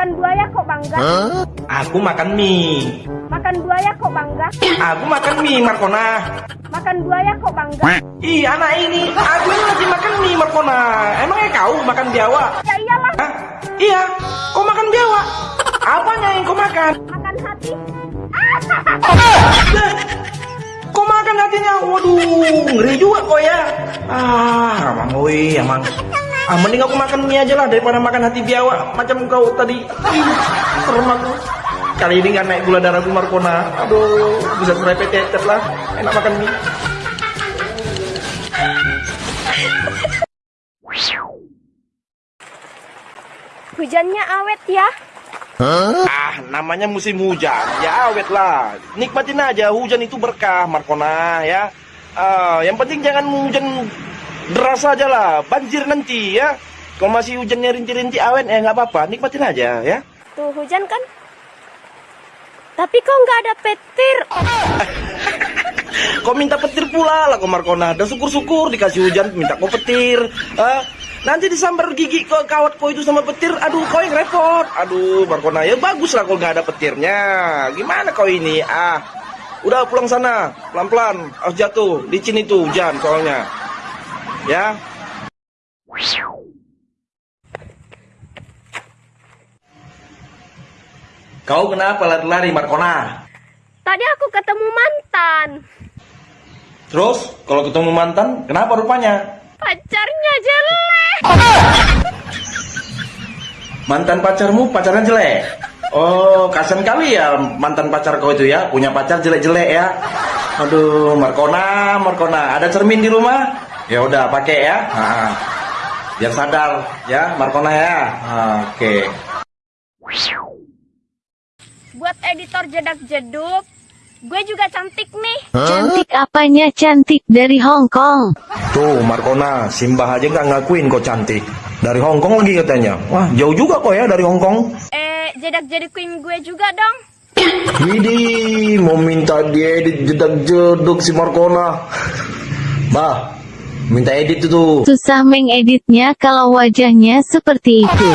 Makan buaya kok bangga? Aku makan mie. Makan buaya kok bangga? Aku makan mie, Markona. Makan buaya kok bangga? Ih, anak ini, aku ini lagi makan mie, Markona. Emangnya kau makan biawak? Ya iyalah, Hah? Iya, kau makan biawak. Apanya yang kau makan? makan hati. Kau makan hatinya? Waduh, ngeri juga kau ya. Ah, woi, emang. Ah, mending aku makan mie aja lah daripada makan hati biawak macam kau tadi. Serem aku. Kali ini nggak naik gula darahku Markona. Aduh, bisa terepet lah. Enak makan mie. Hujannya awet ya. Ah, namanya musim hujan. Ya awet lah. Nikmatin aja hujan itu berkah, Markona ya. Ah, yang penting jangan hujan deras aja lah. Banjir nanti ya. Kalau masih hujannya rinti-rinti awet ya nggak apa-apa. Nikmatin aja ya. Tuh hujan kan? Tapi kok nggak ada petir? Kau minta petir pula lah kau Markona. Dan syukur-syukur dikasih hujan minta kau petir. Ah, nanti disambar gigi ke kawat kau itu sama petir. Aduh kau yang repot. Aduh Markona ya bagus lah kalau nggak ada petirnya. Gimana kau ini? Ah, udah pulang sana pelan-pelan. Harus jatuh. Licin itu hujan soalnya. Ya. Kau kenapa lari-lari Markona? Tadi aku ketemu mantan. Terus kalau ketemu mantan, kenapa rupanya? Pacarnya jelek. Mantan pacarmu pacarnya jelek. Oh, kasihan kali ya mantan pacar kau itu ya, punya pacar jelek-jelek ya. Aduh, Markona, Markona, ada cermin di rumah? Ya udah pakai ya. Nah, biar sadar ya, Markona ya. Ah, Oke. Buat editor jedak-jeduk, gue juga cantik nih. Cantik apanya cantik dari Hong Kong? Tuh, Markona, Simbah aja nggak ngakuin kau cantik. Dari Hong Kong lagi katanya. Wah, jauh juga kok ya dari Hong Kong. Eh, jedak-jedukin gue juga dong. Widih, mau minta diedit jedak-jeduk si Markona. Bah, minta edit itu. Susah mengeditnya kalau wajahnya seperti itu.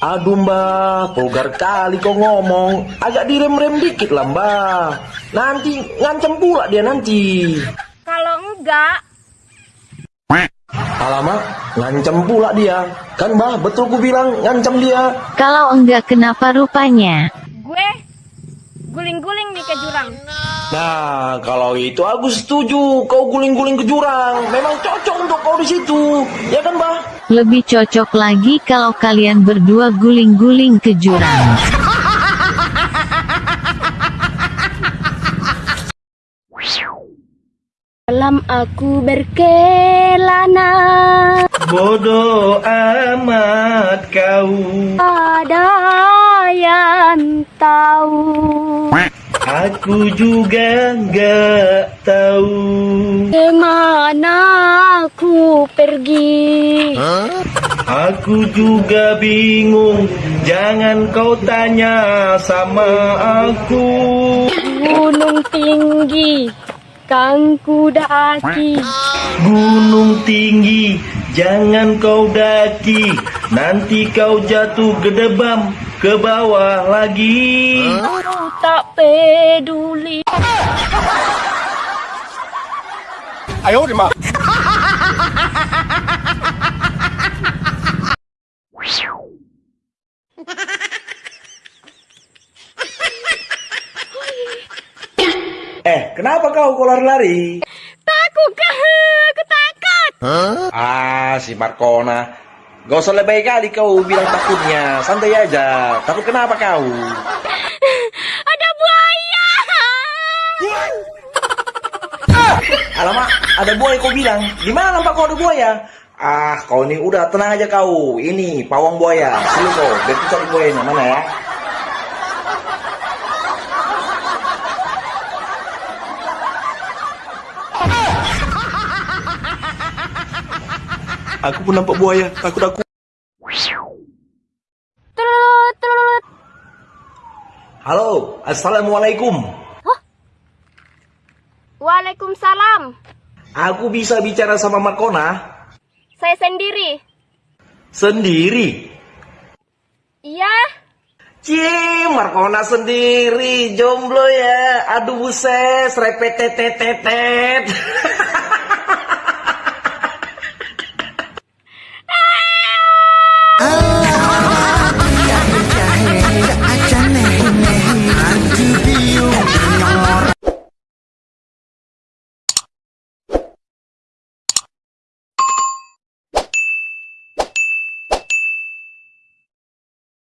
Aduh mbak, vulgar kali kau ngomong. Agak direm-rem dikit lah mbak. Nanti ngancem pula dia nanti. Kalau enggak, Alamak, ngancem pula dia. Kan mbak, betul ku bilang ngancem dia. Kalau enggak kenapa rupanya? Guling-guling nih ke jurang. Nah, kalau itu aku setuju. Kau guling-guling ke jurang. Memang cocok untuk kau di situ. Ya kan mbak? Lebih cocok lagi kalau kalian berdua guling-guling ke jurang. Dalam aku berkelana, Bodoh amat kau. ada yang tahu. Aku juga nggak tahu. Ke mana aku pergi? Aku juga bingung. Jangan kau tanya sama aku. Gunung tinggi, kang ku daki. Gunung tinggi, jangan kau daki. Nanti kau jatuh gedebam ke bawah lagi. Aku tak peduli. Eh, kenapa kau kau lari-lari? Takut kah? Aku takut. Ah, si Markona. Gak usah lebay kali kau bilang takutnya. Santai aja. Takut kenapa kau? Ada buaya. Alamak, ada buaya kau bilang. Di mana nampak kau ada buaya? Ah, kau ini udah tenang aja kau. Ini pawang buaya. Sini kau, biar kita cari buayanya mana ya? Aku pun nampak buaya. Takut aku. Halo, assalamualaikum. Waalaikumsalam. Aku bisa bicara sama Markona? Saya sendiri. Sendiri? Iya. Cie, Markona sendiri, jomblo ya. Aduh buset, repetetetetet.